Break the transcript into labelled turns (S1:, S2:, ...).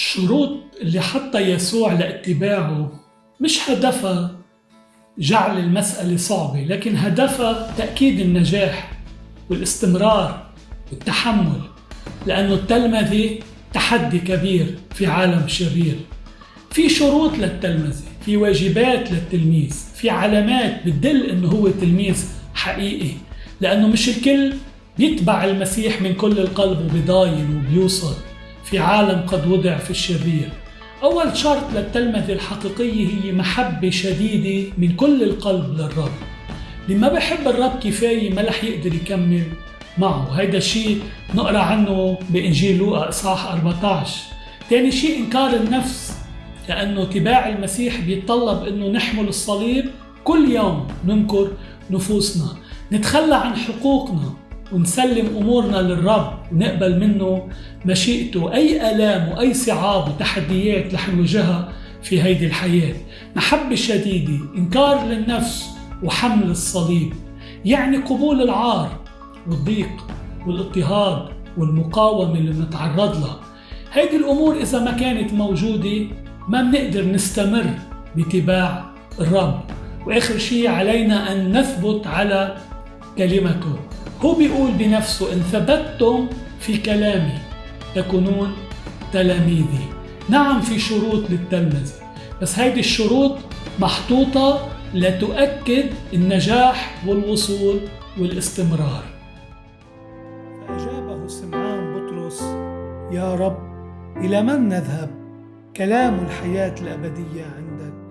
S1: الشروط اللي حطها يسوع لاتباعه مش هدفها جعل المسألة صعبة لكن هدفها تأكيد النجاح والاستمرار والتحمل لأنه التلمذة تحدي كبير في عالم شرير. في شروط للتلمذة في واجبات للتلميذ في علامات بتدل إنه هو تلميذ حقيقي لأنه مش الكل بيتبع المسيح من كل القلب وبيضاين وبيوصل. في عالم قد وضع في الشرير. أول شرط للتلمذة الحقيقية هي محبة شديدة من كل القلب للرب. اللي ما بحب الرب كفاية ما رح يقدر يكمل معه. هيدا الشيء نقرأ عنه بإنجيل لوقا إصحاح 14 تاني شيء إنكار النفس لأنه اتباع المسيح بيتطلب أنه نحمل الصليب كل يوم. ننكر نفوسنا. نتخلى عن حقوقنا. ونسلم أمورنا للرب ونقبل منه مشيئته أي آلام وأي صعاب وتحديات رح نواجهها في هيدي الحياة. محبة شديدة إنكار للنفس وحمل الصليب. يعني قبول العار والضيق والاضطهاد والمقاومة اللي بنتعرض لها. هيدي الأمور إذا ما كانت موجودة ما بنقدر نستمر باتباع الرب. وآخر شيء علينا أن نثبت على كلمته. هو بيقول بنفسه إن ثبتتم في كلامي تكونون تلاميذي. نعم في شروط للتلمذة بس هيدي الشروط محطوطة لتؤكد النجاح والوصول والاستمرار. فأجابه سمعان بطرس يا رب إلى من نذهب؟ كلام الحياة الأبدية عندك.